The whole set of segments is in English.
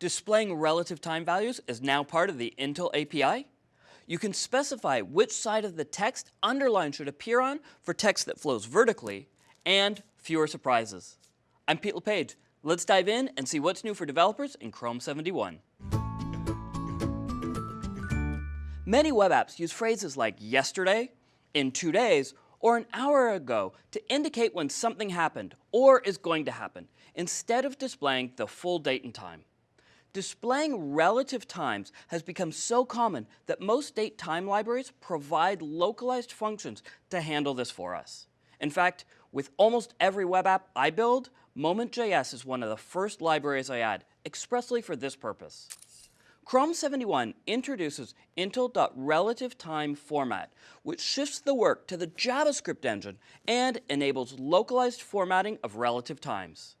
Displaying relative time values is now part of the Intl API. You can specify which side of the text underline should appear on for text that flows vertically, and fewer surprises. I'm Pete LePage. Let's dive in and see what's new for developers in Chrome 71. Many web apps use phrases like yesterday, in two days, or an hour ago to indicate when something happened or is going to happen, instead of displaying the full date and time. Displaying relative times has become so common that most date time libraries provide localized functions to handle this for us. In fact, with almost every web app I build, Moment.js is one of the first libraries I add, expressly for this purpose. Chrome 71 introduces Intl.RelativeTime format, which shifts the work to the JavaScript engine and enables localized formatting of relative times.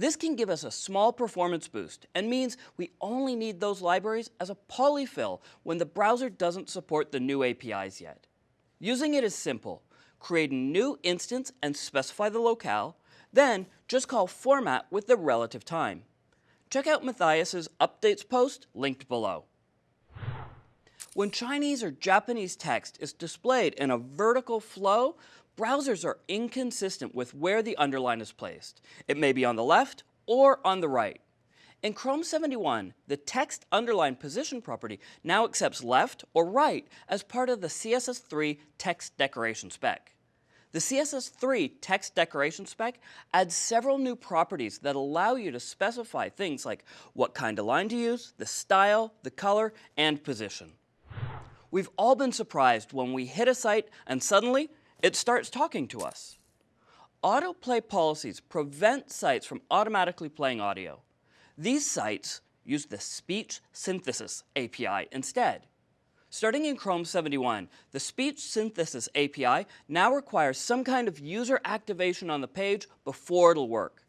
This can give us a small performance boost and means we only need those libraries as a polyfill when the browser doesn't support the new APIs yet. Using it is simple. Create a new instance and specify the locale, then just call format with the relative time. Check out Mathias's updates post linked below. When Chinese or Japanese text is displayed in a vertical flow, browsers are inconsistent with where the underline is placed. It may be on the left or on the right. In Chrome 71, the text underline position property now accepts left or right as part of the CSS3 text decoration spec. The CSS3 text decoration spec adds several new properties that allow you to specify things like what kind of line to use, the style, the color, and position. We've all been surprised when we hit a site and suddenly it starts talking to us. Autoplay policies prevent sites from automatically playing audio. These sites use the Speech Synthesis API instead. Starting in Chrome 71, the Speech Synthesis API now requires some kind of user activation on the page before it'll work.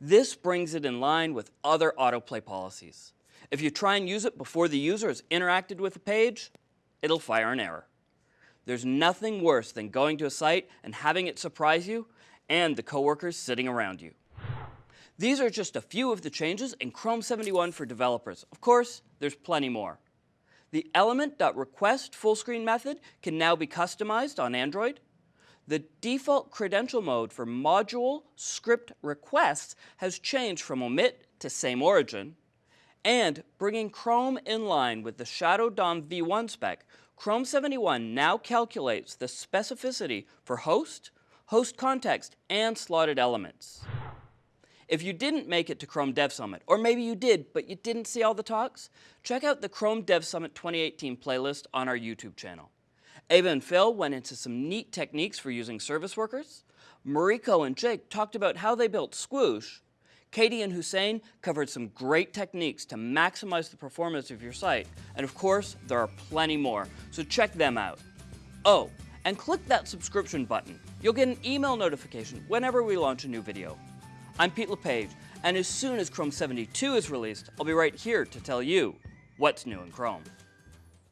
This brings it in line with other autoplay policies. If you try and use it before the user has interacted with the page, it'll fire an error. There's nothing worse than going to a site and having it surprise you and the coworkers sitting around you. These are just a few of the changes in Chrome 71 for developers. Of course, there's plenty more. The element.request full screen method can now be customized on Android. The default credential mode for module script requests has changed from omit to same origin. And bringing Chrome in line with the Shadow DOM v1 spec Chrome 71 now calculates the specificity for host, host context, and slotted elements. If you didn't make it to Chrome Dev Summit, or maybe you did, but you didn't see all the talks, check out the Chrome Dev Summit 2018 playlist on our YouTube channel. Ewa and Phil went into some neat techniques for using service workers. Mariko and Jake talked about how they built Squoosh, Katie and Houssein covered some great techniques to maximize the performance of your site. And of course, there are plenty more, so check them out. Oh, and click that subscription button. You'll get an email notification whenever we launch a new video. I'm Pete LePage, and as soon as Chrome 72 is released, I'll be right here to tell you what's new in Chrome.